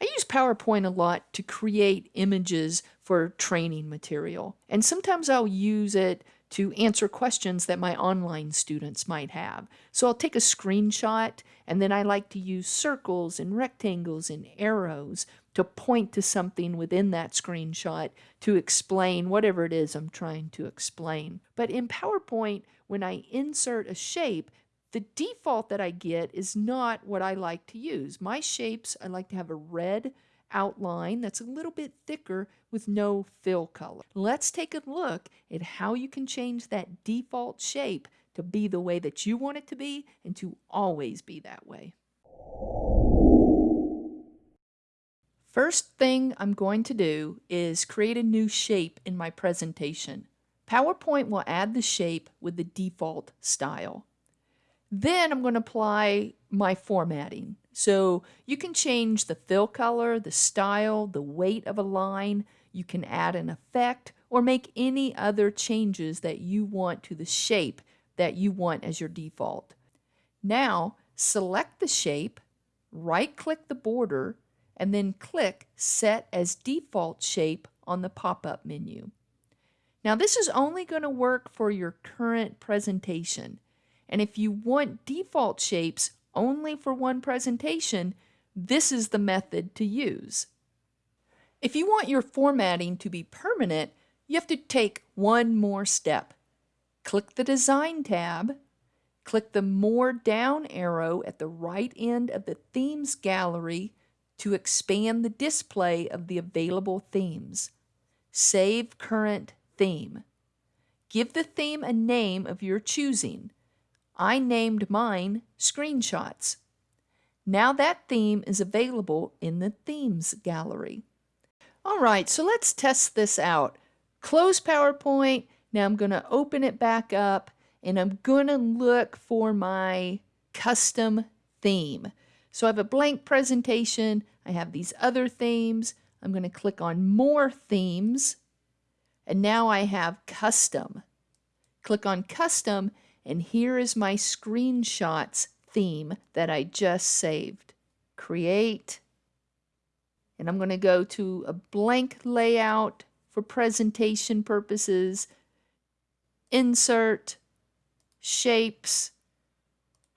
I use PowerPoint a lot to create images for training material, and sometimes I'll use it to answer questions that my online students might have. So I'll take a screenshot and then I like to use circles and rectangles and arrows to point to something within that screenshot to explain whatever it is I'm trying to explain. But in PowerPoint, when I insert a shape, the default that I get is not what I like to use. My shapes, I like to have a red outline that's a little bit thicker with no fill color. Let's take a look at how you can change that default shape to be the way that you want it to be and to always be that way. First thing I'm going to do is create a new shape in my presentation. PowerPoint will add the shape with the default style. Then I'm going to apply my formatting. So you can change the fill color, the style, the weight of a line. You can add an effect or make any other changes that you want to the shape that you want as your default. Now select the shape, right click the border, and then click Set as Default Shape on the pop-up menu. Now this is only going to work for your current presentation. And if you want default shapes only for one presentation, this is the method to use. If you want your formatting to be permanent, you have to take one more step. Click the Design tab, click the More down arrow at the right end of the Themes gallery to expand the display of the available themes. Save current theme. Give the theme a name of your choosing. I named mine Screenshots. Now that theme is available in the Themes gallery. All right, so let's test this out. Close PowerPoint. Now I'm going to open it back up and I'm going to look for my custom theme. So I have a blank presentation. I have these other themes. I'm going to click on More Themes. And now I have Custom. Click on Custom, and here is my screenshots theme that I just saved. Create. And I'm going to go to a blank layout for presentation purposes. Insert. Shapes.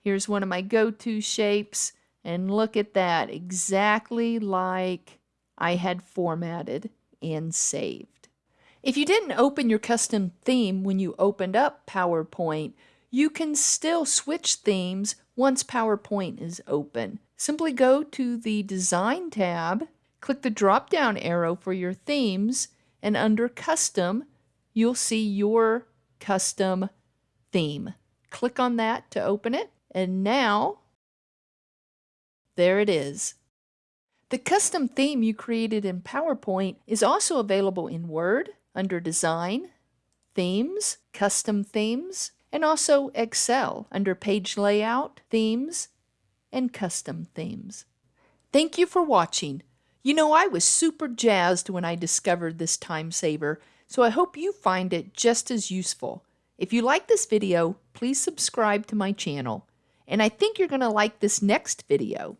Here's one of my go-to shapes. And look at that, exactly like I had formatted and saved. If you didn't open your custom theme when you opened up PowerPoint, you can still switch themes once PowerPoint is open. Simply go to the Design tab, click the drop-down arrow for your themes, and under Custom, you'll see your custom theme. Click on that to open it, and now there it is. The custom theme you created in PowerPoint is also available in Word under Design, Themes, Custom Themes, and also Excel under Page Layout, Themes, and Custom Themes. Thank you for watching. You know, I was super jazzed when I discovered this time saver, so I hope you find it just as useful. If you like this video, please subscribe to my channel. And I think you're going to like this next video.